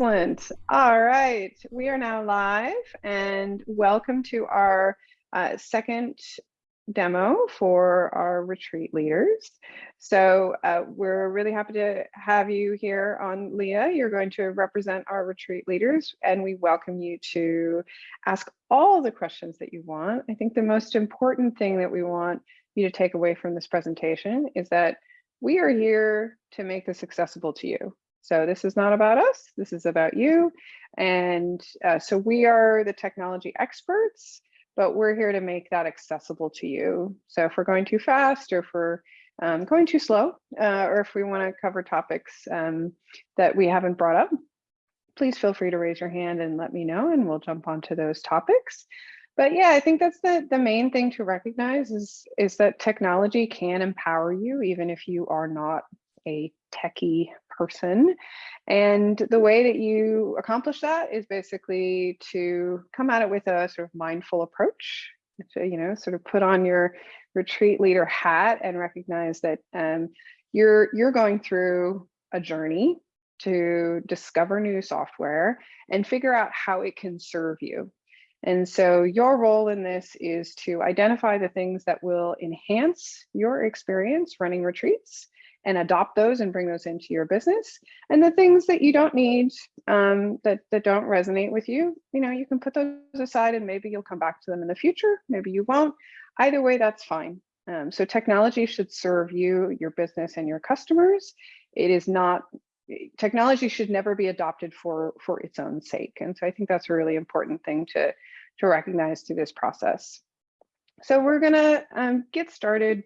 Excellent. All right, we are now live and welcome to our uh, second demo for our retreat leaders. So uh, we're really happy to have you here on Leah. You're going to represent our retreat leaders and we welcome you to ask all the questions that you want. I think the most important thing that we want you to take away from this presentation is that we are here to make this accessible to you. So this is not about us, this is about you. And uh, so we are the technology experts, but we're here to make that accessible to you. So if we're going too fast or if we're um, going too slow, uh, or if we wanna cover topics um, that we haven't brought up, please feel free to raise your hand and let me know and we'll jump onto those topics. But yeah, I think that's the, the main thing to recognize is, is that technology can empower you even if you are not a techie person. And the way that you accomplish that is basically to come at it with a sort of mindful approach, to, you know, sort of put on your retreat leader hat and recognize that um, you're, you're going through a journey to discover new software and figure out how it can serve you. And so your role in this is to identify the things that will enhance your experience running retreats and adopt those and bring those into your business. And the things that you don't need, um, that, that don't resonate with you, you know, you can put those aside and maybe you'll come back to them in the future, maybe you won't. Either way, that's fine. Um, so technology should serve you, your business and your customers. It is not, technology should never be adopted for, for its own sake. And so I think that's a really important thing to, to recognize through this process. So we're gonna um, get started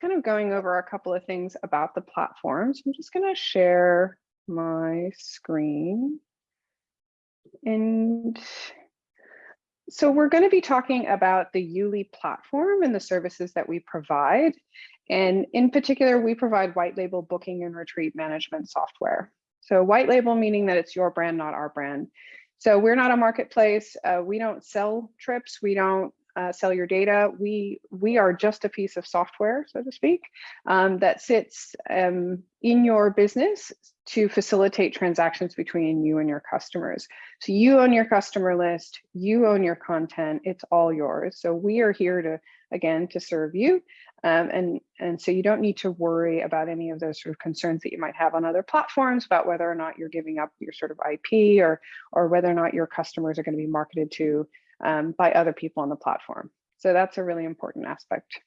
kind of going over a couple of things about the platforms. I'm just going to share my screen. And so we're going to be talking about the Yuli platform and the services that we provide. And in particular, we provide white label booking and retreat management software. So white label meaning that it's your brand, not our brand. So we're not a marketplace. Uh, we don't sell trips. We don't uh, sell your data. We we are just a piece of software, so to speak, um, that sits um, in your business to facilitate transactions between you and your customers. So you own your customer list, you own your content, it's all yours. So we are here to, again, to serve you. Um, and, and so you don't need to worry about any of those sort of concerns that you might have on other platforms about whether or not you're giving up your sort of IP or, or whether or not your customers are going to be marketed to um, by other people on the platform. So that's a really important aspect.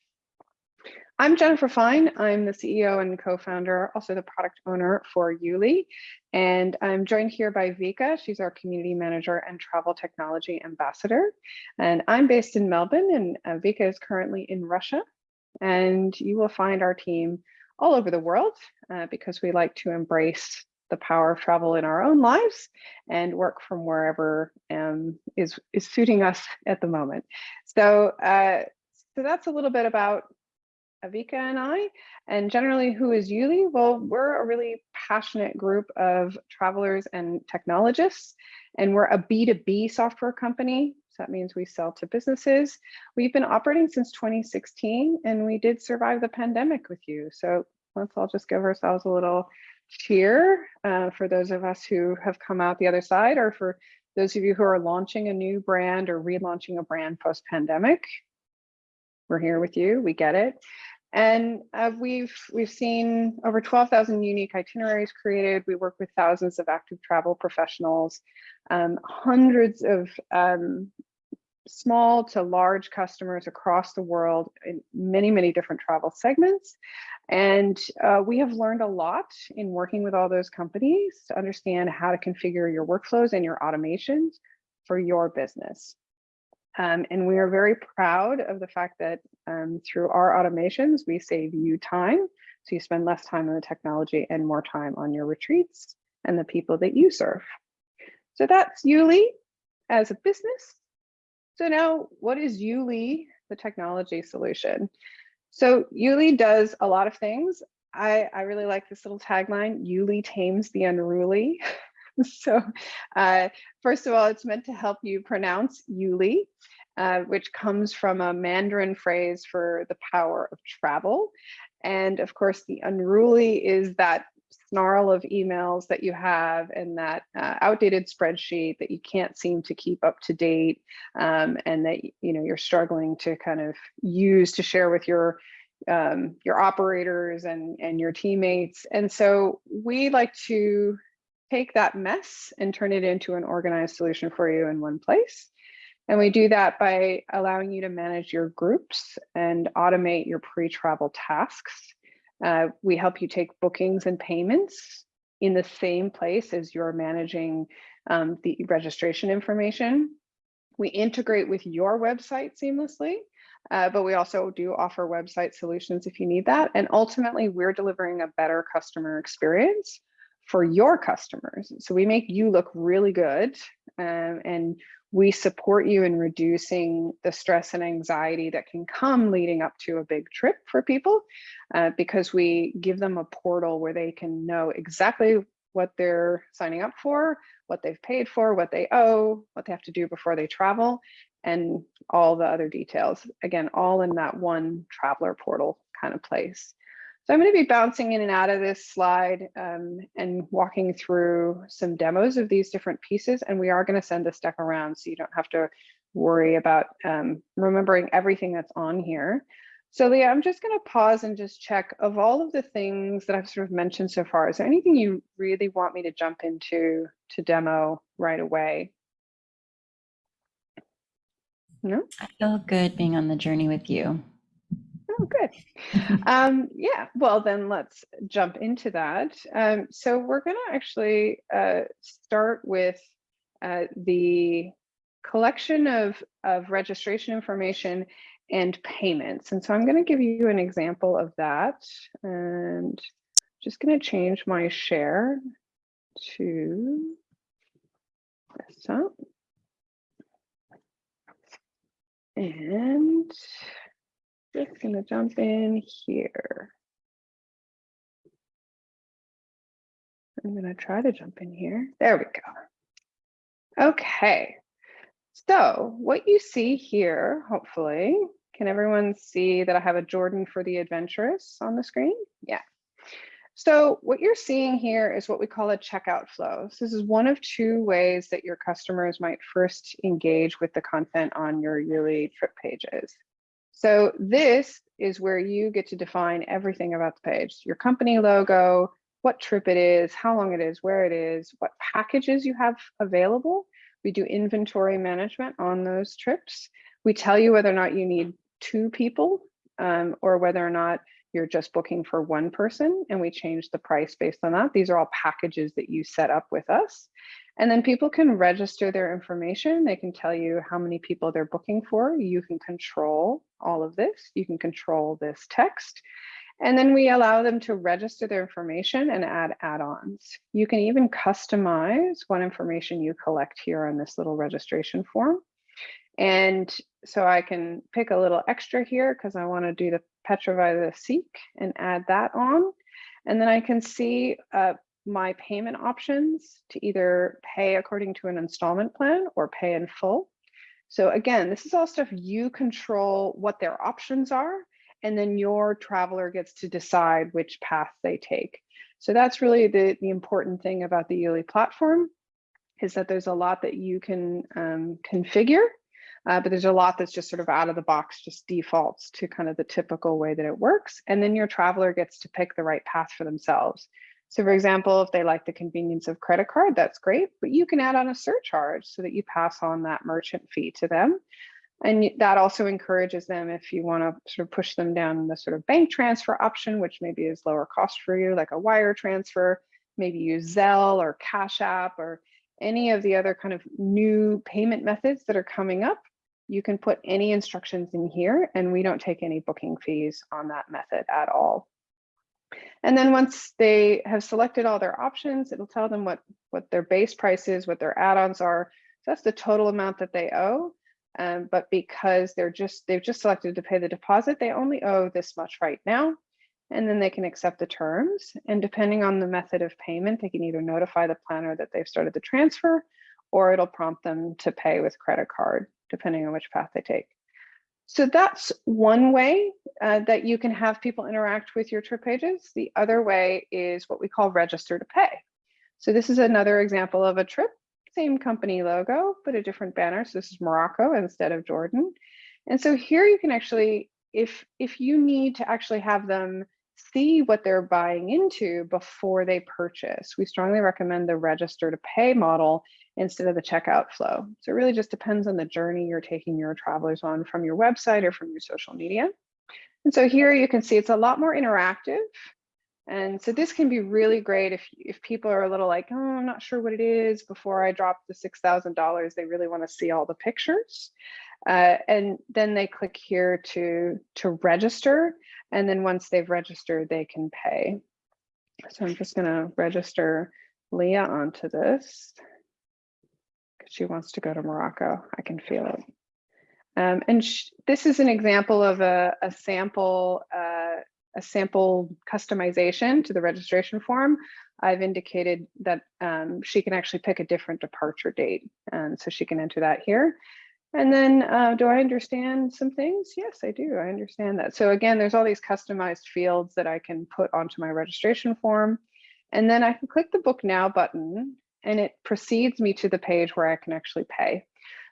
I'm Jennifer Fine. I'm the CEO and co-founder, also the product owner for Yuli. And I'm joined here by Vika. She's our community manager and travel technology ambassador. And I'm based in Melbourne and uh, Vika is currently in Russia. And you will find our team all over the world uh, because we like to embrace the power of travel in our own lives and work from wherever um, is, is suiting us at the moment. So, uh, so that's a little bit about Avika and I, and generally who is Yuli? Well, we're a really passionate group of travelers and technologists, and we're a B2B software company. So that means we sell to businesses. We've been operating since 2016 and we did survive the pandemic with you. So let's all just give ourselves a little cheer uh, for those of us who have come out the other side or for those of you who are launching a new brand or relaunching a brand post-pandemic. We're here with you, we get it. And uh, we've we've seen over 12,000 unique itineraries created. We work with thousands of active travel professionals, um, hundreds of um, small to large customers across the world in many, many different travel segments. And uh, we have learned a lot in working with all those companies to understand how to configure your workflows and your automations for your business. Um, and we are very proud of the fact that um, through our automations, we save you time. So you spend less time on the technology and more time on your retreats and the people that you serve. So that's Yuli as a business. So now what is Yuli, the technology solution? So Yuli does a lot of things. I, I really like this little tagline, Yuli tames the unruly. so uh, first of all, it's meant to help you pronounce Yuli, uh, which comes from a Mandarin phrase for the power of travel. And of course, the unruly is that snarl of emails that you have and that uh, outdated spreadsheet that you can't seem to keep up to date um, and that you know you're struggling to kind of use to share with your um, your operators and and your teammates and so we like to take that mess and turn it into an organized solution for you in one place and we do that by allowing you to manage your groups and automate your pre-travel tasks. Uh, we help you take bookings and payments in the same place as you're managing um, the registration information. We integrate with your website seamlessly, uh, but we also do offer website solutions if you need that. And ultimately, we're delivering a better customer experience for your customers. So we make you look really good um, and we support you in reducing the stress and anxiety that can come leading up to a big trip for people uh, because we give them a portal where they can know exactly what they're signing up for, what they've paid for, what they owe, what they have to do before they travel, and all the other details. Again, all in that one traveler portal kind of place. So I'm going to be bouncing in and out of this slide um, and walking through some demos of these different pieces. And we are going to send this deck around so you don't have to worry about um, remembering everything that's on here. So Leah, I'm just going to pause and just check of all of the things that I've sort of mentioned so far, is there anything you really want me to jump into to demo right away? No? I feel good being on the journey with you. Oh, good. um, yeah, well, then let's jump into that. Um, so we're going to actually uh, start with uh, the collection of, of registration information and payments. And so I'm going to give you an example of that. And just going to change my share to desktop. And just gonna jump in here. I'm gonna try to jump in here. There we go. Okay, so what you see here, hopefully, can everyone see that I have a Jordan for the adventurous on the screen? Yeah. So what you're seeing here is what we call a checkout flow. So this is one of two ways that your customers might first engage with the content on your Yuli trip pages. So this is where you get to define everything about the page, your company logo, what trip it is, how long it is, where it is, what packages you have available. We do inventory management on those trips. We tell you whether or not you need two people um, or whether or not you're just booking for one person and we change the price based on that. These are all packages that you set up with us. And then people can register their information. They can tell you how many people they're booking for. You can control all of this. You can control this text. And then we allow them to register their information and add add-ons. You can even customize what information you collect here on this little registration form. And so I can pick a little extra here because I want to do the Petrify the Seek and add that on. And then I can see uh, my payment options to either pay according to an installment plan or pay in full. So again, this is all stuff you control what their options are, and then your traveler gets to decide which path they take. So that's really the, the important thing about the Yuli platform is that there's a lot that you can um, configure, uh, but there's a lot that's just sort of out of the box, just defaults to kind of the typical way that it works. And then your traveler gets to pick the right path for themselves. So for example, if they like the convenience of credit card, that's great, but you can add on a surcharge so that you pass on that merchant fee to them. And that also encourages them if you want to sort of push them down the sort of bank transfer option, which maybe is lower cost for you, like a wire transfer, maybe use Zelle or Cash App or any of the other kind of new payment methods that are coming up. You can put any instructions in here and we don't take any booking fees on that method at all. And then once they have selected all their options, it'll tell them what, what their base price is, what their add-ons are. So that's the total amount that they owe. Um, but because they're just, they've just selected to pay the deposit, they only owe this much right now. And then they can accept the terms. And depending on the method of payment, they can either notify the planner that they've started the transfer, or it'll prompt them to pay with credit card, depending on which path they take. So that's one way uh, that you can have people interact with your trip pages. The other way is what we call register to pay. So this is another example of a trip, same company logo, but a different banner. So this is Morocco instead of Jordan. And so here you can actually, if, if you need to actually have them see what they're buying into before they purchase, we strongly recommend the register to pay model instead of the checkout flow. So it really just depends on the journey you're taking your travelers on from your website or from your social media. And so here you can see it's a lot more interactive. And so this can be really great if, if people are a little like, oh, I'm not sure what it is before I drop the $6,000, they really wanna see all the pictures. Uh, and then they click here to, to register. And then once they've registered, they can pay. So I'm just gonna register Leah onto this she wants to go to Morocco. I can feel it. Um, and this is an example of a, a sample, uh, a sample customization to the registration form. I've indicated that um, she can actually pick a different departure date. And so she can enter that here. And then uh, do I understand some things? Yes, I do. I understand that. So again, there's all these customized fields that I can put onto my registration form. And then I can click the book now button and it proceeds me to the page where I can actually pay.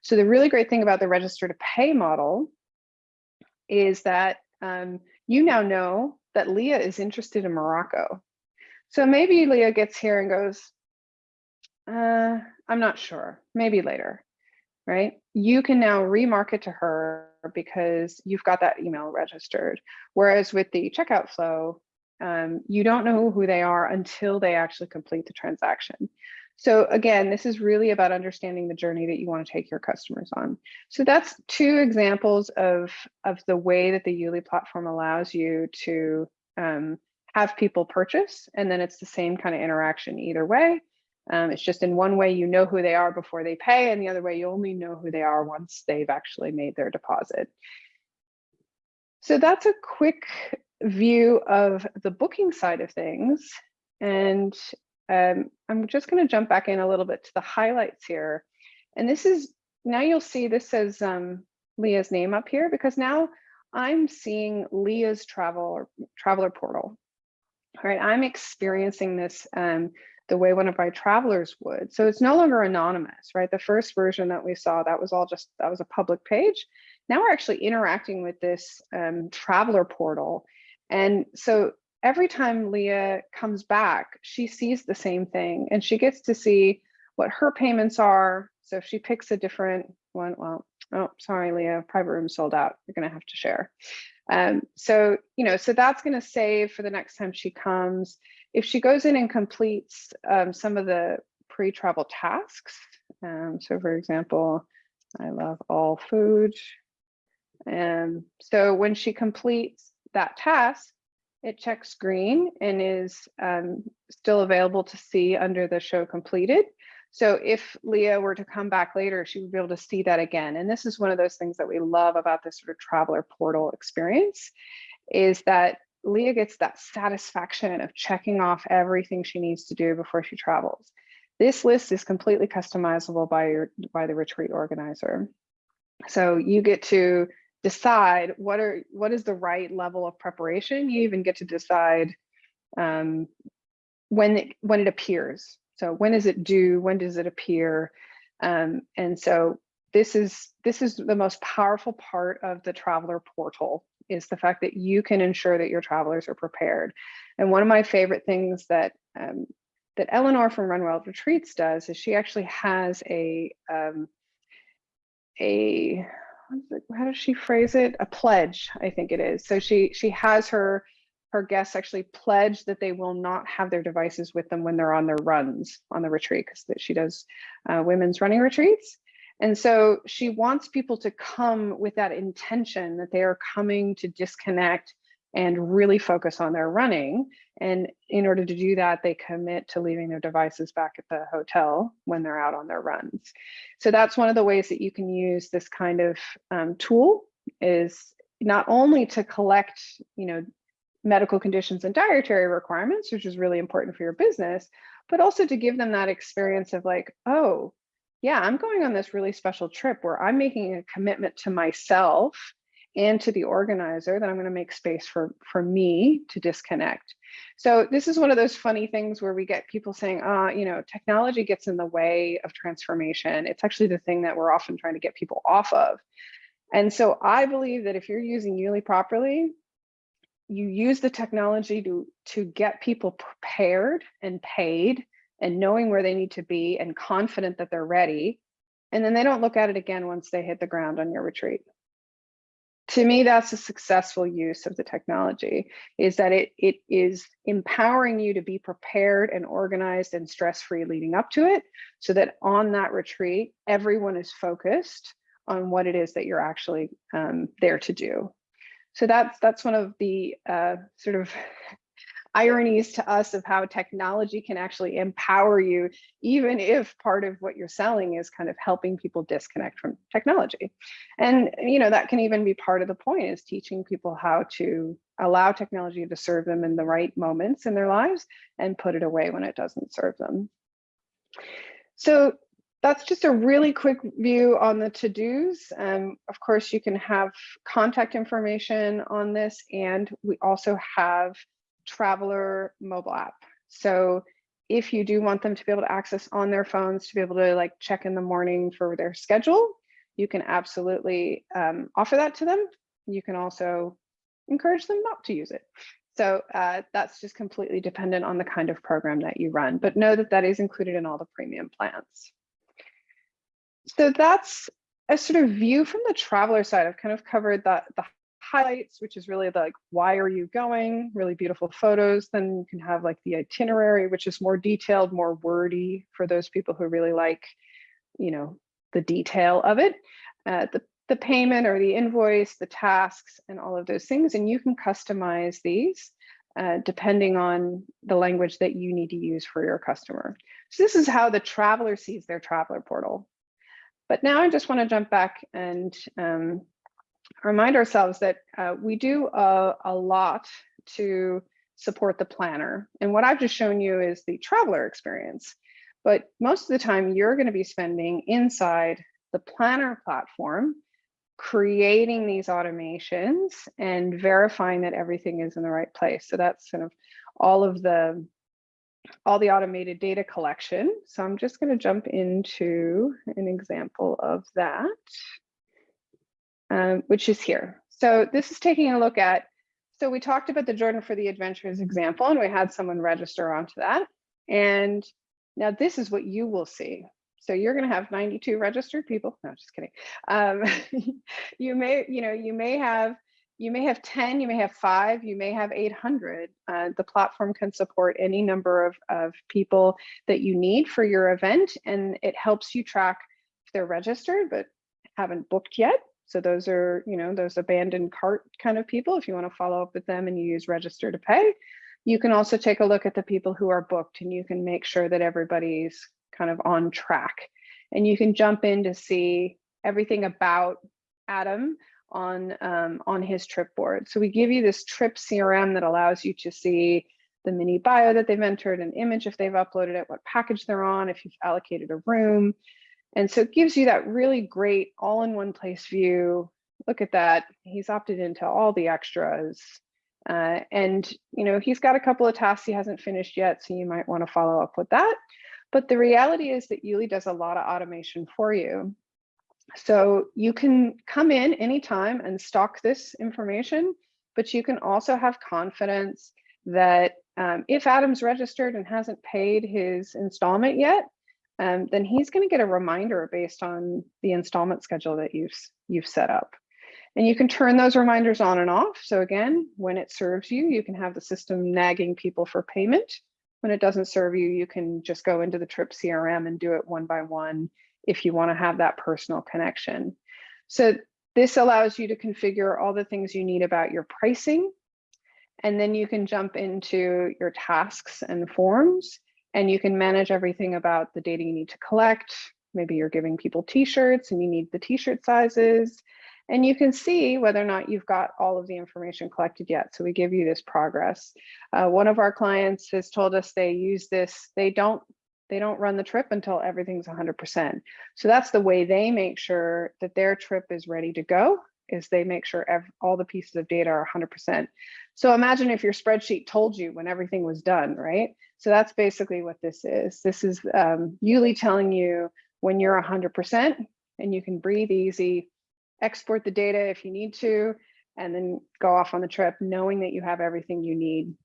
So the really great thing about the register to pay model is that um, you now know that Leah is interested in Morocco. So maybe Leah gets here and goes, uh, I'm not sure, maybe later, right? You can now remarket to her because you've got that email registered. Whereas with the checkout flow, um, you don't know who they are until they actually complete the transaction. So again, this is really about understanding the journey that you want to take your customers on. So that's two examples of, of the way that the Yuli platform allows you to um, have people purchase, and then it's the same kind of interaction either way. Um, it's just in one way you know who they are before they pay, and the other way you only know who they are once they've actually made their deposit. So that's a quick view of the booking side of things. And um, I'm just going to jump back in a little bit to the highlights here. And this is, now you'll see this says um, Leah's name up here because now I'm seeing Leah's travel or traveler portal. All right, I'm experiencing this um, the way one of my travelers would. So it's no longer anonymous, right? The first version that we saw, that was all just, that was a public page. Now we're actually interacting with this um, traveler portal. And so every time Leah comes back, she sees the same thing and she gets to see what her payments are. So if she picks a different one, well, oh, sorry, Leah, private room sold out. You're going to have to share. Um, so, you know, so that's going to save for the next time she comes. If she goes in and completes um, some of the pre-travel tasks, um, so for example, I love all food. And so when she completes that task, it checks green and is um, still available to see under the show completed. So if Leah were to come back later, she would be able to see that again. And this is one of those things that we love about this sort of traveler portal experience is that Leah gets that satisfaction of checking off everything she needs to do before she travels. This list is completely customizable by your by the retreat organizer. So you get to decide what are what is the right level of preparation. You even get to decide um, when it when it appears. So when is it due? When does it appear? Um, and so this is this is the most powerful part of the traveler portal is the fact that you can ensure that your travelers are prepared. And one of my favorite things that um, that Eleanor from Run Wild Retreats does is she actually has a um, a how does she phrase it? A pledge, I think it is. So she she has her her guests actually pledge that they will not have their devices with them when they're on their runs on the retreat because that she does uh, women's running retreats. And so she wants people to come with that intention that they are coming to disconnect and really focus on their running. And in order to do that, they commit to leaving their devices back at the hotel when they're out on their runs. So that's one of the ways that you can use this kind of um, tool is not only to collect, you know, medical conditions and dietary requirements, which is really important for your business, but also to give them that experience of like, oh, yeah, I'm going on this really special trip where I'm making a commitment to myself and to the organizer, that I'm going to make space for, for me to disconnect. So this is one of those funny things where we get people saying, ah, you know, technology gets in the way of transformation. It's actually the thing that we're often trying to get people off of. And so I believe that if you're using Yuli properly, you use the technology to, to get people prepared and paid and knowing where they need to be and confident that they're ready. And then they don't look at it again once they hit the ground on your retreat. To me, that's a successful use of the technology is that it, it is empowering you to be prepared and organized and stress-free leading up to it so that on that retreat, everyone is focused on what it is that you're actually um, there to do. So that's that's one of the uh, sort of ironies to us of how technology can actually empower you, even if part of what you're selling is kind of helping people disconnect from technology. And you know that can even be part of the point is teaching people how to allow technology to serve them in the right moments in their lives and put it away when it doesn't serve them. So that's just a really quick view on the to-dos. Um, of course, you can have contact information on this, and we also have Traveler mobile app. So if you do want them to be able to access on their phones to be able to like check in the morning for their schedule, you can absolutely um, offer that to them. You can also encourage them not to use it. So uh, that's just completely dependent on the kind of program that you run, but know that that is included in all the premium plans. So that's a sort of view from the traveler side. I've kind of covered that the highlights, which is really the, like, why are you going? Really beautiful photos. Then you can have like the itinerary, which is more detailed, more wordy for those people who really like, you know, the detail of it. Uh, the, the payment or the invoice, the tasks, and all of those things. And you can customize these uh, depending on the language that you need to use for your customer. So this is how the traveler sees their traveler portal. But now I just want to jump back and um, remind ourselves that uh, we do a, a lot to support the planner. And what I've just shown you is the traveler experience. But most of the time you're going to be spending inside the planner platform, creating these automations and verifying that everything is in the right place. So that's kind of all of the all the automated data collection. So I'm just going to jump into an example of that, um, which is here. So this is taking a look at, so we talked about the Jordan for the Adventures example, and we had someone register onto that. And now this is what you will see. So you're going to have 92 registered people. No, just kidding. Um, you may, you know, you may have you may have 10, you may have five, you may have 800. Uh, the platform can support any number of, of people that you need for your event, and it helps you track if they're registered but haven't booked yet. So those are, you know, those abandoned cart kind of people. If you want to follow up with them and you use register to pay, you can also take a look at the people who are booked and you can make sure that everybody's kind of on track. And you can jump in to see everything about Adam on um, on his trip board. So we give you this trip CRM that allows you to see the mini bio that they've entered, an image if they've uploaded it, what package they're on, if you've allocated a room. And so it gives you that really great all in one place view. Look at that. He's opted into all the extras. Uh, and you know he's got a couple of tasks he hasn't finished yet, so you might want to follow up with that. But the reality is that Yuli does a lot of automation for you. So you can come in anytime and stock this information, but you can also have confidence that um, if Adam's registered and hasn't paid his installment yet, um, then he's going to get a reminder based on the installment schedule that you've, you've set up. And you can turn those reminders on and off. So again, when it serves you, you can have the system nagging people for payment. When it doesn't serve you, you can just go into the trip CRM and do it one by one if you want to have that personal connection. So this allows you to configure all the things you need about your pricing. And then you can jump into your tasks and forms and you can manage everything about the data you need to collect. Maybe you're giving people t-shirts and you need the t-shirt sizes. And you can see whether or not you've got all of the information collected yet. So we give you this progress. Uh, one of our clients has told us they use this, they don't they don't run the trip until everything's 100%. So that's the way they make sure that their trip is ready to go is they make sure all the pieces of data are 100%. So imagine if your spreadsheet told you when everything was done, right? So that's basically what this is. This is um, Yuli telling you when you're 100% and you can breathe easy, export the data if you need to, and then go off on the trip knowing that you have everything you need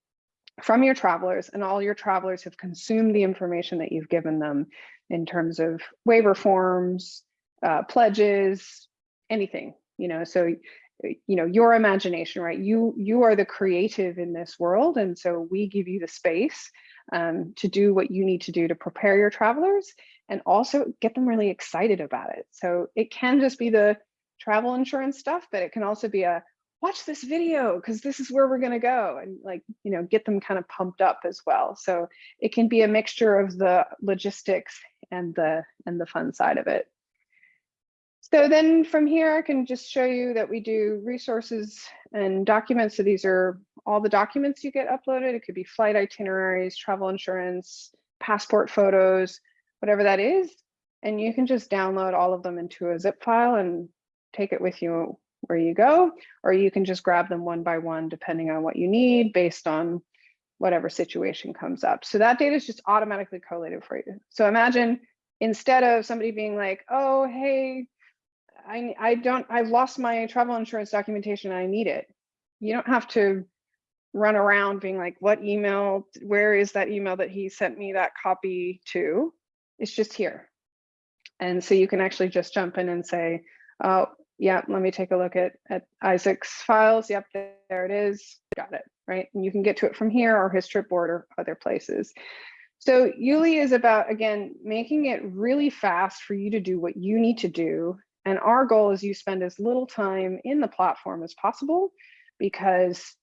from your travelers and all your travelers have consumed the information that you've given them in terms of waiver forms, uh, pledges, anything, you know, so, you know, your imagination, right? You, you are the creative in this world. And so we give you the space um, to do what you need to do to prepare your travelers and also get them really excited about it. So it can just be the travel insurance stuff, but it can also be a, watch this video because this is where we're going to go and like you know get them kind of pumped up as well so it can be a mixture of the logistics and the and the fun side of it so then from here i can just show you that we do resources and documents so these are all the documents you get uploaded it could be flight itineraries travel insurance passport photos whatever that is and you can just download all of them into a zip file and take it with you where you go, or you can just grab them one by one, depending on what you need based on whatever situation comes up. So that data is just automatically collated for you. So imagine instead of somebody being like, oh, hey, I, I don't, I've lost my travel insurance documentation, I need it. You don't have to run around being like, what email, where is that email that he sent me that copy to? It's just here. And so you can actually just jump in and say, oh, yeah, let me take a look at, at Isaac's files. Yep, there it is. Got it, right? And you can get to it from here or his trip board or other places. So Yuli is about, again, making it really fast for you to do what you need to do. And our goal is you spend as little time in the platform as possible because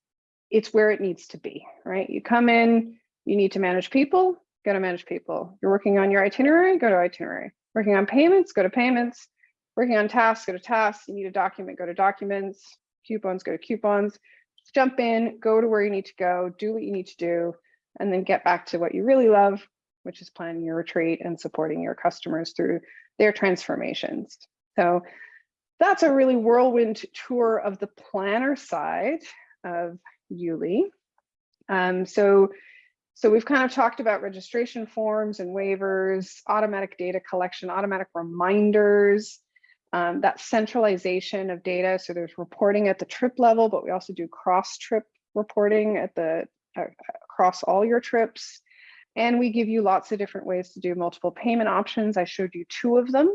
it's where it needs to be, right? You come in, you need to manage people, go to manage people. You're working on your itinerary, go to itinerary. Working on payments, go to payments working on tasks, go to tasks, you need a document, go to documents, coupons, go to coupons, Just jump in, go to where you need to go, do what you need to do, and then get back to what you really love, which is planning your retreat and supporting your customers through their transformations. So that's a really whirlwind tour of the planner side of Yuli. Um, so, so we've kind of talked about registration forms and waivers, automatic data collection, automatic reminders, um, that centralization of data. So there's reporting at the trip level, but we also do cross trip reporting at the uh, across all your trips. And we give you lots of different ways to do multiple payment options. I showed you two of them.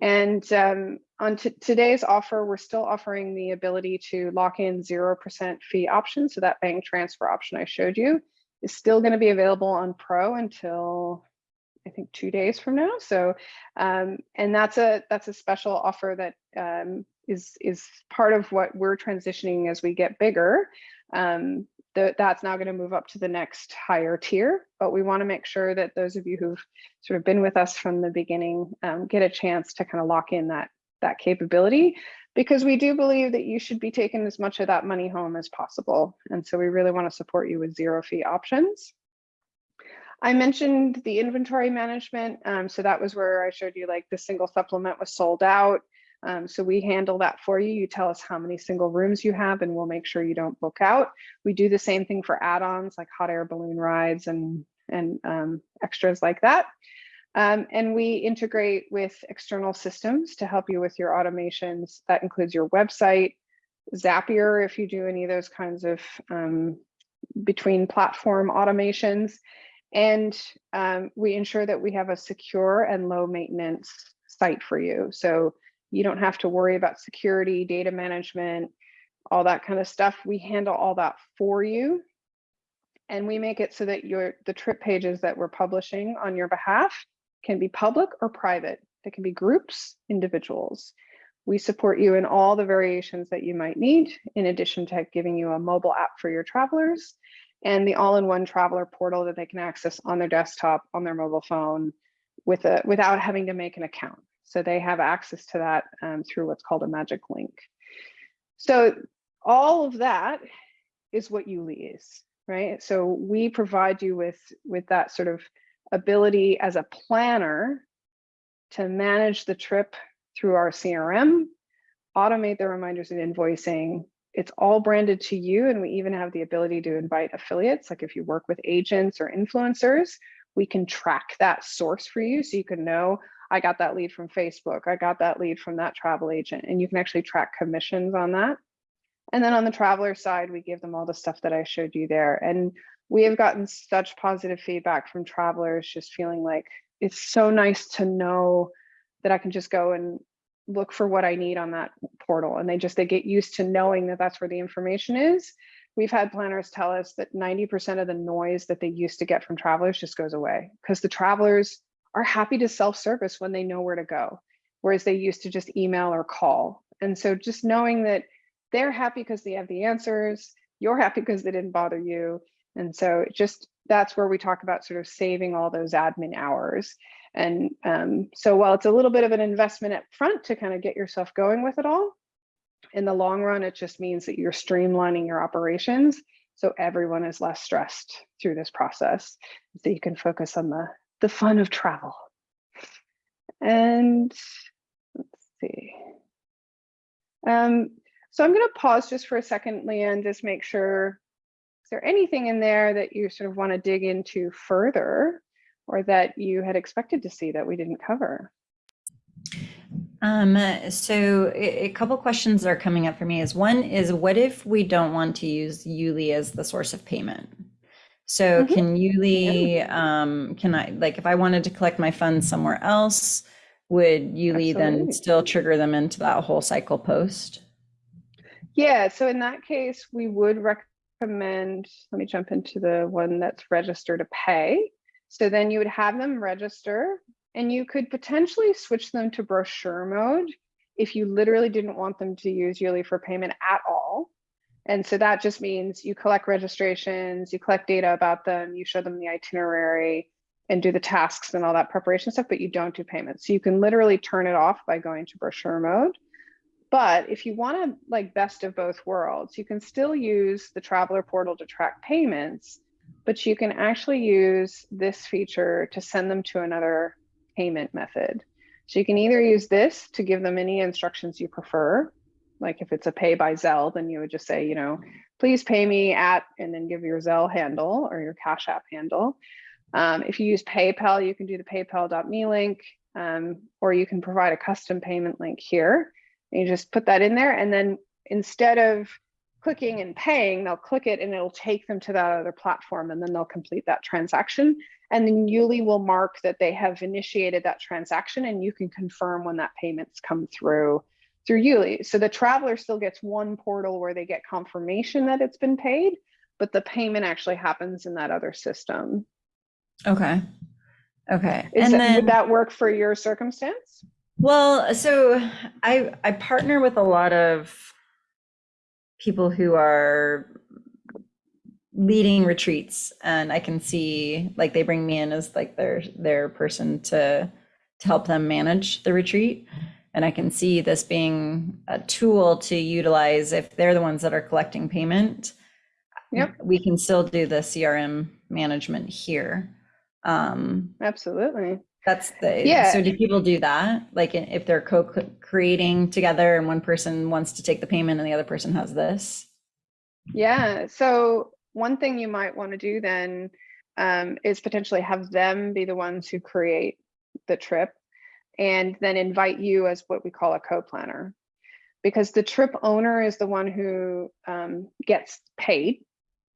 And um, on today's offer, we're still offering the ability to lock in 0% fee option. So that bank transfer option I showed you is still going to be available on Pro until I think two days from now. So, um, and that's a that's a special offer that um, is is part of what we're transitioning as we get bigger. Um, the, that's now going to move up to the next higher tier, but we want to make sure that those of you who've sort of been with us from the beginning um, get a chance to kind of lock in that that capability because we do believe that you should be taking as much of that money home as possible. And so we really want to support you with zero fee options. I mentioned the inventory management. Um, so that was where I showed you like the single supplement was sold out. Um, so we handle that for you. You tell us how many single rooms you have and we'll make sure you don't book out. We do the same thing for add-ons like hot air balloon rides and, and um, extras like that. Um, and we integrate with external systems to help you with your automations. That includes your website, Zapier, if you do any of those kinds of um, between platform automations, and um, we ensure that we have a secure and low maintenance site for you. So you don't have to worry about security, data management, all that kind of stuff. We handle all that for you. And we make it so that your the trip pages that we're publishing on your behalf can be public or private. They can be groups, individuals. We support you in all the variations that you might need, in addition to giving you a mobile app for your travelers and the all-in-one traveler portal that they can access on their desktop, on their mobile phone, with a, without having to make an account. So they have access to that um, through what's called a magic link. So all of that is what Yuli is, right? So we provide you with, with that sort of ability as a planner to manage the trip through our CRM, automate the reminders and invoicing. It's all branded to you. And we even have the ability to invite affiliates. Like if you work with agents or influencers, we can track that source for you. So you can know, I got that lead from Facebook. I got that lead from that travel agent. And you can actually track commissions on that. And then on the traveler side, we give them all the stuff that I showed you there. And we have gotten such positive feedback from travelers just feeling like it's so nice to know that I can just go and look for what I need on that portal. And they just, they get used to knowing that that's where the information is. We've had planners tell us that 90% of the noise that they used to get from travelers just goes away because the travelers are happy to self-service when they know where to go, whereas they used to just email or call. And so just knowing that they're happy because they have the answers, you're happy because they didn't bother you. And so just that's where we talk about sort of saving all those admin hours. And um, so while it's a little bit of an investment up front to kind of get yourself going with it all, in the long run, it just means that you're streamlining your operations so everyone is less stressed through this process so you can focus on the, the fun of travel. And let's see. Um, so I'm going to pause just for a second, Leanne, just make sure, is there anything in there that you sort of want to dig into further or that you had expected to see that we didn't cover? Um, so a, couple questions are coming up for me is one is what if we don't want to use Yuli as the source of payment? So Mhm. can Yuli, um, can I, like, if I wanted to collect my funds somewhere else, would Yuli then still trigger them into that whole cycle post? Yeah, so in that case, we would recommend, let me jump into the one that's register to pay. So then you would have them register and you could potentially switch them to brochure mode if you literally didn't want them to use Yuli for payment at all. And so that just means you collect registrations, you collect data about them, you show them the itinerary and do the tasks and all that preparation stuff, but you don't do payments. So you can literally turn it off by going to brochure mode. But if you want to like best of both worlds, you can still use the traveler portal to track payments, but you can actually use this feature to send them to another payment method. So you can either use this to give them any instructions you prefer. Like if it's a pay by Zelle, then you would just say, you know, please pay me at, and then give your Zelle handle or your Cash App handle. Um, if you use PayPal, you can do the paypal.me link, um, or you can provide a custom payment link here. And you just put that in there. And then instead of clicking and paying, they'll click it and it'll take them to that other platform and then they'll complete that transaction. And then Yuli will mark that they have initiated that transaction and you can confirm when that payment's come through through Yuli. So the traveler still gets one portal where they get confirmation that it's been paid, but the payment actually happens in that other system. Okay. Okay. Is and that, then, would that work for your circumstance? well, so I I partner with a lot of people who are leading retreats and I can see like they bring me in as like their their person to to help them manage the retreat and I can see this being a tool to utilize if they're the ones that are collecting payment. Yep. We can still do the CRM management here. Um, Absolutely. that's the, Yeah. so do people do that? Like if they're co-creating together and one person wants to take the payment and the other person has this? Yeah. So one thing you might want to do then um, is potentially have them be the ones who create the trip and then invite you as what we call a co-planner. Because the trip owner is the one who um, gets paid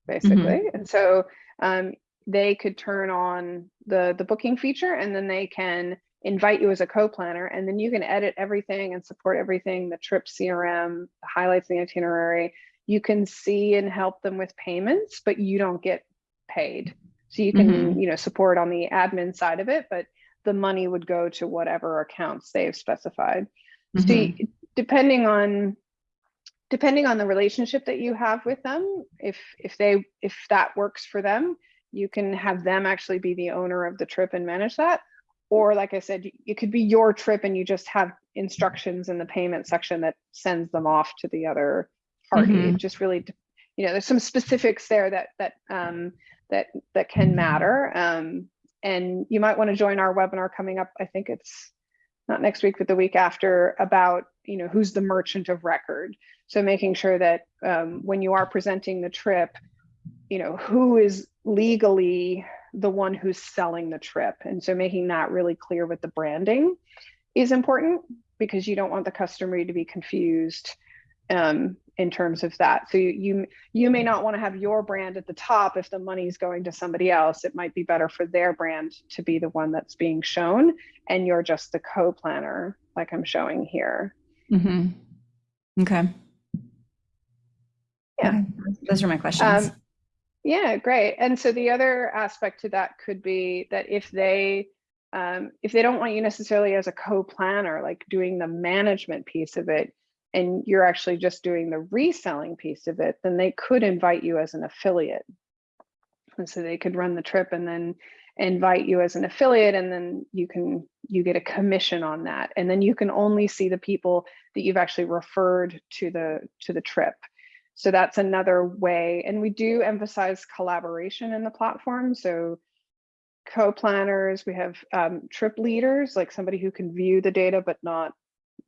basically. And so um, they could turn on the the booking feature and then they can invite you as a co-planner and then you can edit everything and support everything the trip crm the highlights the itinerary. You can see and help them with payments but you don't get paid. So you can you know support on the admin side of it but the money would go to whatever accounts they've specified so Mhm. you- depending on depending on the relationship that you have with them if if they if that works for them you can have them actually be the owner of the trip and manage that or like i said it could be your trip and you just have instructions in the payment section that sends them off to the other party Mhm. it just really you know there's some specifics there that that um that that can matter um and you might want to join our webinar coming up i think it's not next week but the week after about you know, who's the merchant of record. So making sure that um, when you are presenting the trip, you know, who is legally the one who's selling the trip. And so making that really clear with the branding is important because you don't want the customer to be confused um, in terms of that. So you, you you may not want to have your brand at the top if the money is going to somebody else. It might be better for their brand to be the one that's being shown, and you're just the co-planner, like I'm showing here. Mm-hmm. Okay. Yeah. Those are my questions. Um, yeah, great. And so the other aspect to that could be that if they um, if they don't want you necessarily as a co-planner, like doing the management piece of it, and you're actually just doing the reselling piece of it, then they could invite you as an affiliate. And so they could run the trip and then invite you as an affiliate and then you can you get a commission on that. And then you can only see the people that you've actually referred to the to the trip. So that's another way and we do emphasize collaboration in the platform. So co-planners we have um, trip leaders like somebody who can view the data but not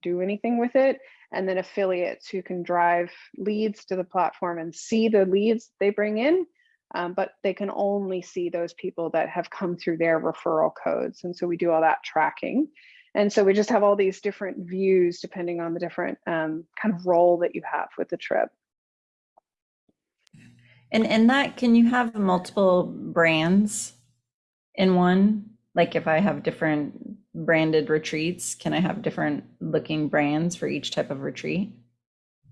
do anything with it and then affiliates who can drive leads to the platform and see the leads they bring in um, but they can only see those people that have come through their referral codes. And so we do all that tracking. And so we just have all these different views depending on the different um, kind of role that you have with the trip. And in that, can you have multiple brands in one? Like if I have different branded retreats, can I have different looking brands for each type of retreat?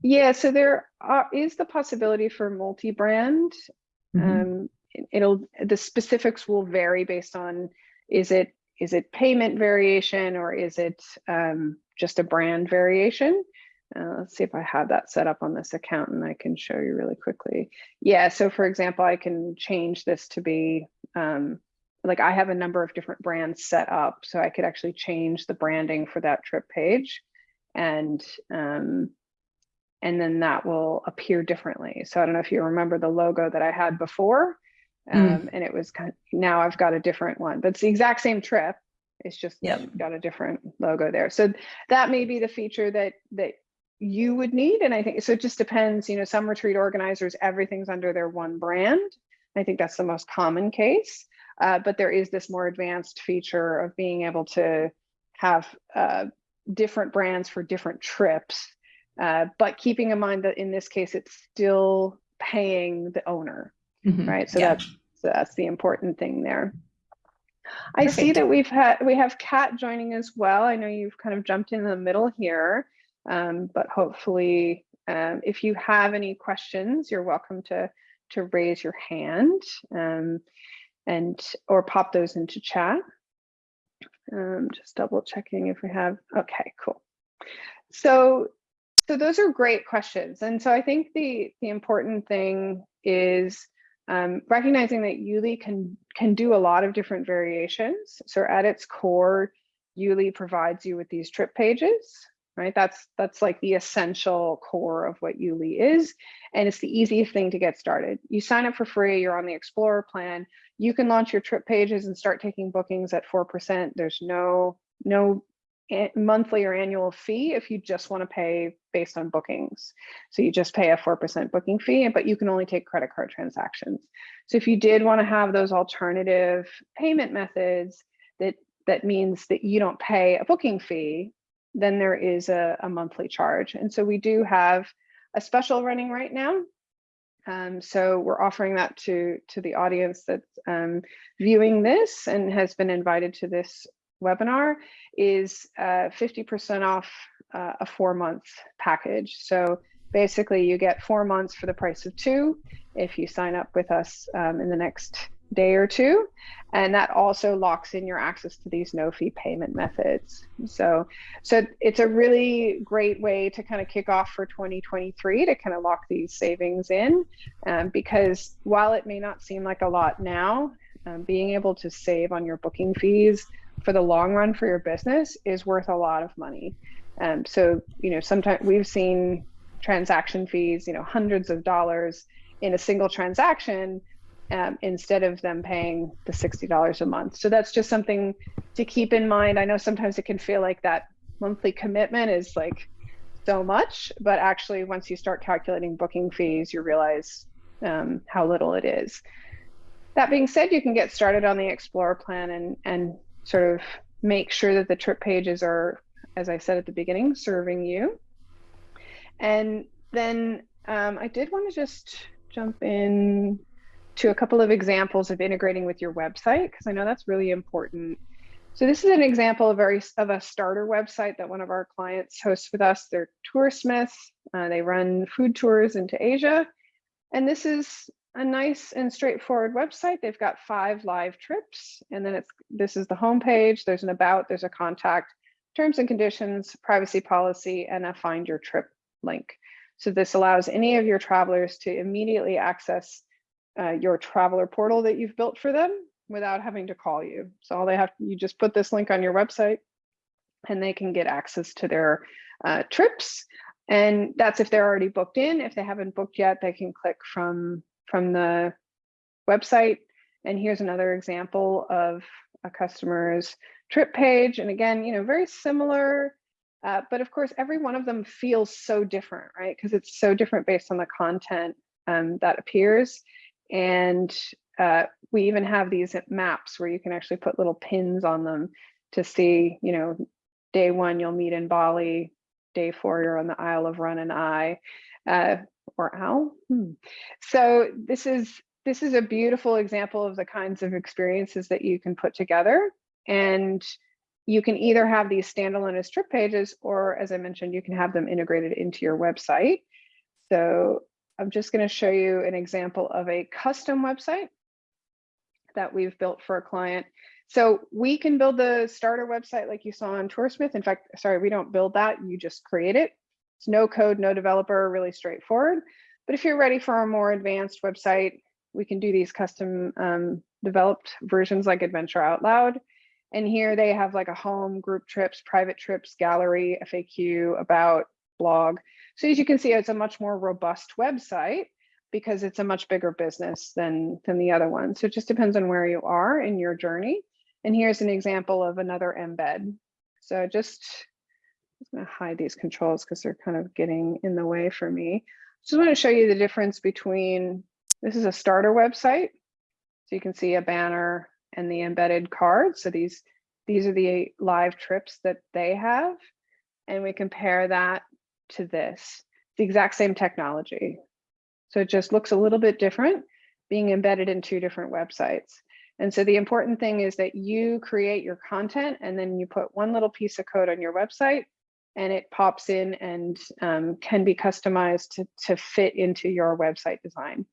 Yeah, so there are, is the possibility for multi-brand Mhm. Um, it'll the specifics will vary based on is it is it payment variation or is it um, just a brand variation? Uh, let's see if I have that set up on this account and I can show you really quickly. Yeah, so for example, I can change this to be um, like I have a number of different brands set up, so I could actually change the branding for that trip page. And um, and then that will appear differently. So I don't know if you remember the logo that I had before, um, Mm. and it was kind of, now I've got a different one, but it's the exact same trip. It's just Yep. got a different logo there. So that may be the feature that that you would need. And I think so it just depends, you know, some retreat organizers, everything's under their one brand. I think that's the most common case. Uh, but there is this more advanced feature of being able to have uh, different brands for different trips uh, but keeping in mind that in this case, it's still paying the owner, Mhm. right? So Yeah. that's so that's the important thing there. I see that we've had we have Kat joining as well. I know you've kind of jumped in the middle here, um, but hopefully, um, if you have any questions, you're welcome to to raise your hand um, and or pop those into chat. Um, just double checking if we have. Okay, cool. So so those are great questions. And so I think the, the important thing is um, recognizing that Yuli can, can do a lot of different variations. So at its core, Yuli provides you with these trip pages, right? That's, that's like the essential core of what Yuli is. And it's the easiest thing to get started. You sign up for free, you're on the Explorer plan, you can launch your trip pages and start taking bookings at 4%. There's no, no monthly or annual fee if you just want to pay based on bookings. So you just pay a 4% booking fee, but you can only take credit card transactions. So if you did want to have those alternative payment methods, that, that means that you don't pay a booking fee, then there is a, a monthly charge. And so we do have a special running right now. Um, so we're offering that to, to the audience that's um, viewing this and has been invited to this webinar is 50% off uh, a four month package. So basically you get four months for the price of two if you sign up with us um, in the next day or two. And that also locks in your access to these no fee payment methods. So, so it's a really great way to kind of kick off for 2023 to kind of lock these savings in um, because while it may not seem like a lot now, um, being able to save on your booking fees for the long run for your business is worth a lot of money. Um, so, you know, sometimes we've seen transaction fees, you know, hundreds of dollars in a single transaction um, instead of them paying the $60 a month. So that's just something to keep in mind. I know sometimes it can feel like that monthly commitment is like so much, but actually once you start calculating booking fees, you realize um, how little it is. That being said, you can get started on the Explorer plan and, and sort of make sure that the trip pages are, as I said at the beginning, serving you. And then um, I did want to just jump in to a couple of examples of integrating with your website because I know that's really important. So this is an example of, of a starter website that one of our clients hosts with us. They're Toursmiths. Uh, they run food tours into Asia. And this is a nice and straightforward website. They've got five live trips. And then it's this is the homepage. There's an about, there's a contact, terms and conditions, privacy policy, and a find your trip link. So this allows any of your travelers to immediately access uh, your traveler portal that you've built for them without having to call you. So all they have, you just put this link on your website and they can get access to their uh, trips. And that's if they're already booked in. If they haven't booked yet, they can click from, from the website. And here's another example of a customer's trip page. And again, you know, very similar, uh, but of course, every one of them feels so different, right? Because it's so different based on the content um, that appears. And uh, we even have these maps where you can actually put little pins on them to see, you know, day one you'll meet in Bali, day four you're on the Isle of Run and I, uh, or Owl. Hmm. So this is this is a beautiful example of the kinds of experiences that you can put together. And you can either have these standalone as trip pages, or as I mentioned, you can have them integrated into your website. So I'm just going to show you an example of a custom website that we've built for a client. So we can build the starter website like you saw on Toursmith. In fact, sorry, we don't build that. You just create it. It's no code, no developer, really straightforward. But if you're ready for a more advanced website, we can do these custom um, developed versions like Adventure Out Loud. And here they have like a home, group trips, private trips, gallery, FAQ, about, blog. So as you can see, it's a much more robust website because it's a much bigger business than, than the other one. So it just depends on where you are in your journey. And here's an example of another embed. So just, I'm gonna hide these controls because they're kind of getting in the way for me. Just want to show you the difference between, this is a starter website. So you can see a banner and the embedded card. So these, these are the live trips that they have. And we compare that to this, the exact same technology. So it just looks a little bit different being embedded in two different websites. And so the important thing is that you create your content and then you put one little piece of code on your website and it pops in and um, can be customized to, to fit into your website design.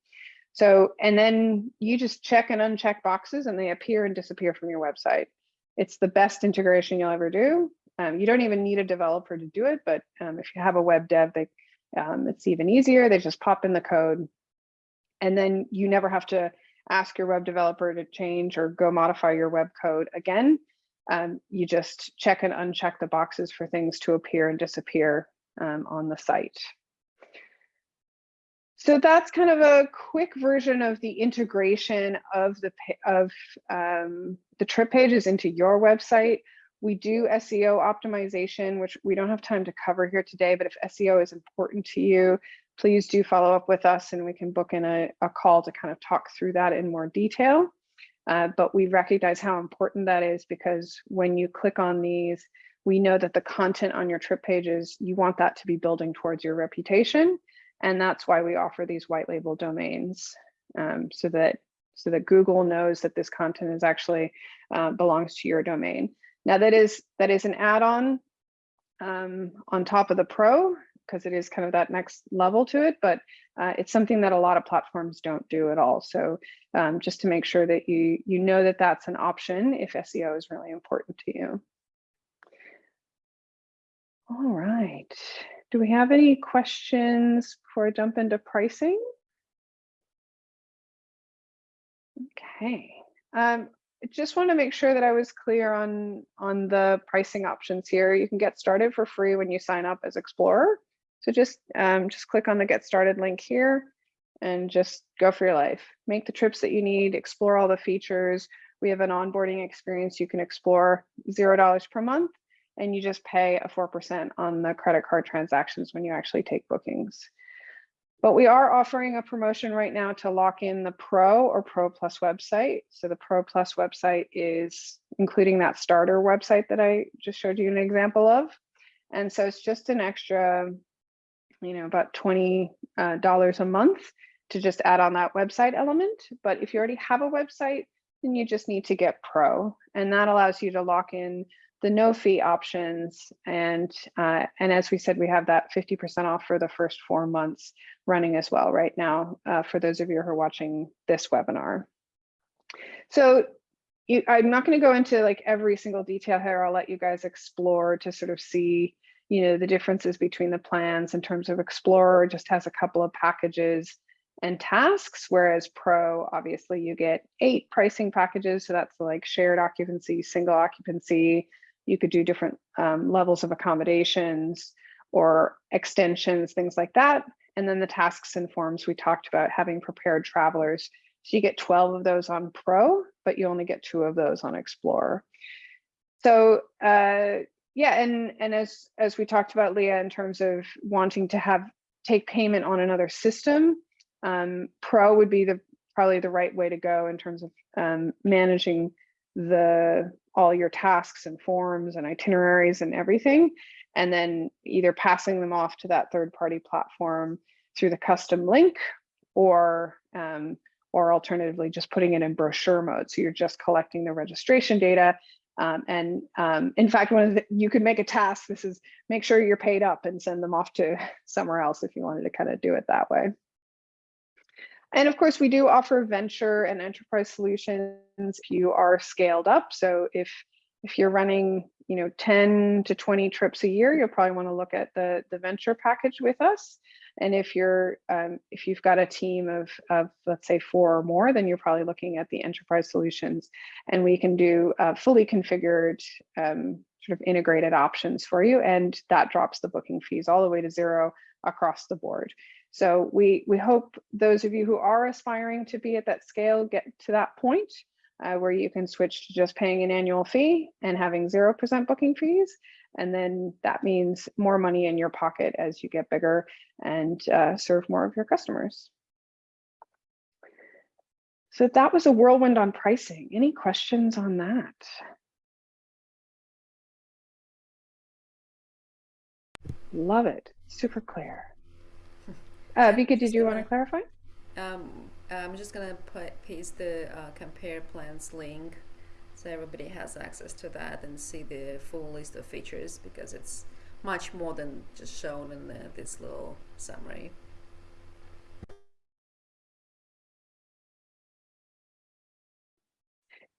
So, and then you just check and uncheck boxes and they appear and disappear from your website. It's the best integration you'll ever do. Um, you don't even need a developer to do it, but um, if you have a web dev, they, um, it's even easier. They just pop in the code and then you never have to ask your web developer to change or go modify your web code again. Um, you just check and uncheck the boxes for things to appear and disappear um, on the site. So that's kind of a quick version of the integration of the of um, the trip pages into your website. We do SEO optimization, which we don't have time to cover here today, but if SEO is important to you, please do follow up with us and we can book in a, a call to kind of talk through that in more detail. Uh, but we recognize how important that is because when you click on these, we know that the content on your trip pages, you want that to be building towards your reputation. And that's why we offer these white label domains um, so that so that Google knows that this content is actually uh, belongs to your domain. Now that is that is an add-on um, on top of the pro because it is kind of that next level to it, but uh, it's something that a lot of platforms don't do at all. So um, just to make sure that you you know that that's an option if SEO is really important to you. All right. Do we have any questions before I jump into pricing? Okay. Um, just want to make sure that I was clear on, on the pricing options here. You can get started for free when you sign up as Explorer. So just, um, just click on the get started link here and just go for your life. Make the trips that you need, explore all the features. We have an onboarding experience you can explore $0 per month. and you just pay a 4% on the credit card transactions when you actually take bookings. But we are offering a promotion right now to lock in the Pro or Pro Plus website. So the Pro Plus website is including that starter website that I just showed you an example of. And so it's just an extra, you know, about $20 uh, a month to just add on that website element. But if you already have a website, then you just need to get Pro. And that allows you to lock in the no fee options. And, uh, and as we said, we have that 50% off for the first four months running as well right now uh, for those of you who are watching this webinar. So you, I'm not going to go into like every single detail here. I'll let you guys explore to sort of see, you know, the differences between the plans in terms of Explorer just has a couple of packages and tasks, whereas Pro, obviously you get eight pricing packages. So that's like shared occupancy, single occupancy, you could do different um, levels of accommodations or extensions, things like that. And then the tasks and forms we talked about having prepared travelers. So you get 12 of those on Pro, but you only get two of those on Explorer. So uh, yeah, and and as as we talked about, Leah, in terms of wanting to have take payment on another system, um, Pro would be the probably the right way to go in terms of um, managing the all your tasks and forms and itineraries and everything, and then either passing them off to that third party platform through the custom link or um, or alternatively just putting it in brochure mode. So you're just collecting the registration data. Um, and um, in fact, one of the, you could make a task, this is make sure you're paid up and send them off to somewhere else if you wanted to kind of do it that way. And of course, we do offer venture and enterprise solutions if you are scaled up. So if if you're running, you know, 10 to 20 trips a year, you'll probably want to look at the, the venture package with us. And if you're um, if you've got a team of, of let's say four or more, then you're probably looking at the enterprise solutions. And we can do uh, fully configured um, sort of integrated options for you. And that drops the booking fees all the way to zero across the board. So we, we hope those of you who are aspiring to be at that scale get to that point uh, where you can switch to just paying an annual fee and having 0% booking fees. And then that means more money in your pocket as you get bigger and uh, serve more of your customers. So that was a whirlwind on pricing. Any questions on that? Love it. Super clear. Uh, Vika, did you want to clarify? Um, I'm just gonna put paste the uh, compare plans link so everybody has access to that and see the full list of features because it's much more than just shown in the, this little summary.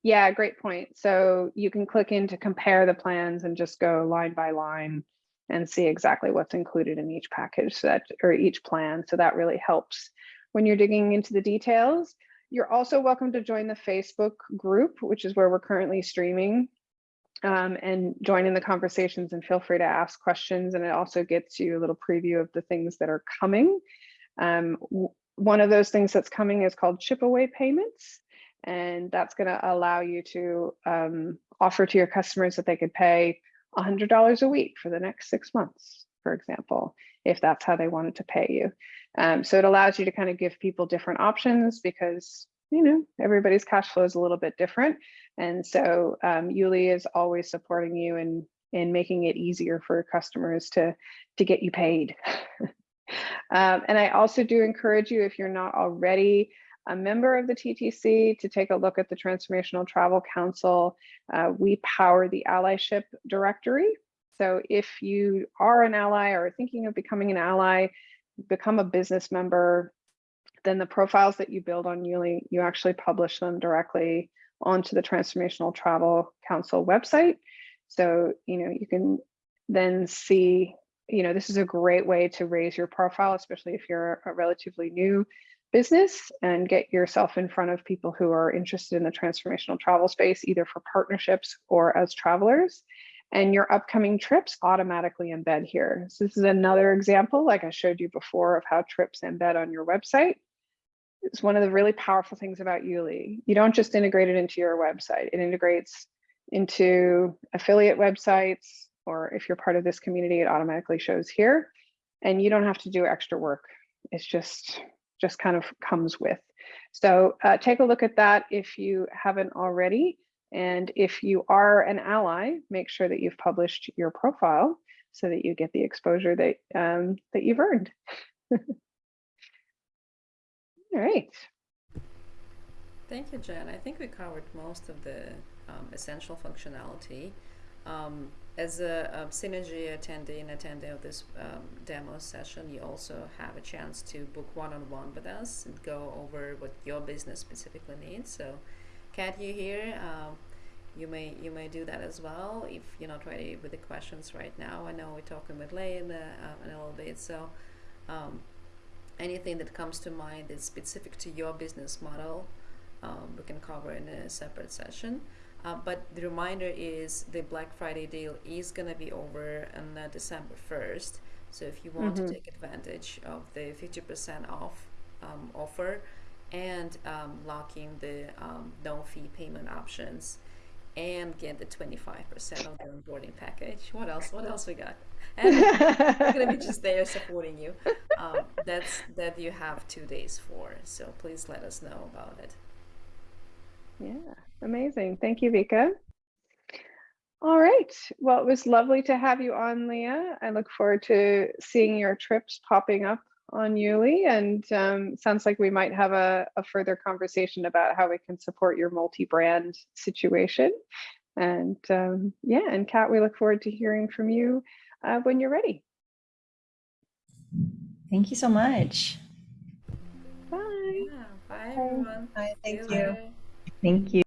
Yeah, great point. So you can click in to compare the plans and just go line by line and see exactly what's included in each package so that or each plan. So that really helps when you're digging into the details. You're also welcome to join the Facebook group, which is where we're currently streaming um, and join in the conversations and feel free to ask questions. And it also gets you a little preview of the things that are coming. Um, one of those things that's coming is called chip away payments. And that's going to allow you to um, offer to your customers that they could pay $100 a week for the next six months, for example, if that's how they wanted to pay you. Um, so it allows you to kind of give people different options because, you know, everybody's cash flow is a little bit different. And so um, Yuli is always supporting you in, in making it easier for customers to, to get you paid. um, and I also do encourage you, if you're not already a member of the TTC to take a look at the Transformational Travel Council. Uh, we power the allyship directory. So if you are an ally or thinking of becoming an ally, become a business member, then the profiles that you build on Yuli, you actually publish them directly onto the Transformational Travel Council website. So, you know, you can then see, you know, this is a great way to raise your profile, especially if you're a relatively new business and get yourself in front of people who are interested in the transformational travel space, either for partnerships or as travelers. And your upcoming trips automatically embed here. So this is another example, like I showed you before, of how trips embed on your website. It's one of the really powerful things about Yuli. You don't just integrate it into your website. It integrates into affiliate websites, or if you're part of this community, it automatically shows here. And you don't have to do extra work. It's just, just kind of comes with. So uh, take a look at that if you haven't already. And if you are an ally, make sure that you've published your profile so that you get the exposure that, um, that you've earned. All right. Thank you, Jen. I think we covered most of the um, essential functionality. Um, as a, a Synergy attendee and attendee of this um, demo session, you also have a chance to book one-on-one with us and go over what your business specifically needs. So, Kat, you here? Um, you may you may do that as well if you're not ready with the questions right now. I know we're talking with Lay in, the, uh, in a little bit, so. Um, anything that comes to mind that's specific to your business model, um, we can cover in a separate session. Uh, but the reminder is the Black Friday deal is going to be over on uh, December 1st. So if you want Mhm. to take advantage of the 50% off um, offer and um, lock in the um, no fee payment options and get the 25% of the onboarding package. What else? What else we got? And we're gonna be just there supporting you. Um, that's that you have two days for. So please let us know about it. Yeah, amazing. Thank you, Vika. All right. Well, it was lovely to have you on, Leah. I look forward to seeing your trips popping up on Yuli. And um, sounds like we might have a, a further conversation about how we can support your multi-brand situation. And um, yeah, and Kat, we look forward to hearing from you uh, when you're ready. Thank you so much. Bye. Yeah. Bye everyone. Hi, See thank you you. later. Thank you.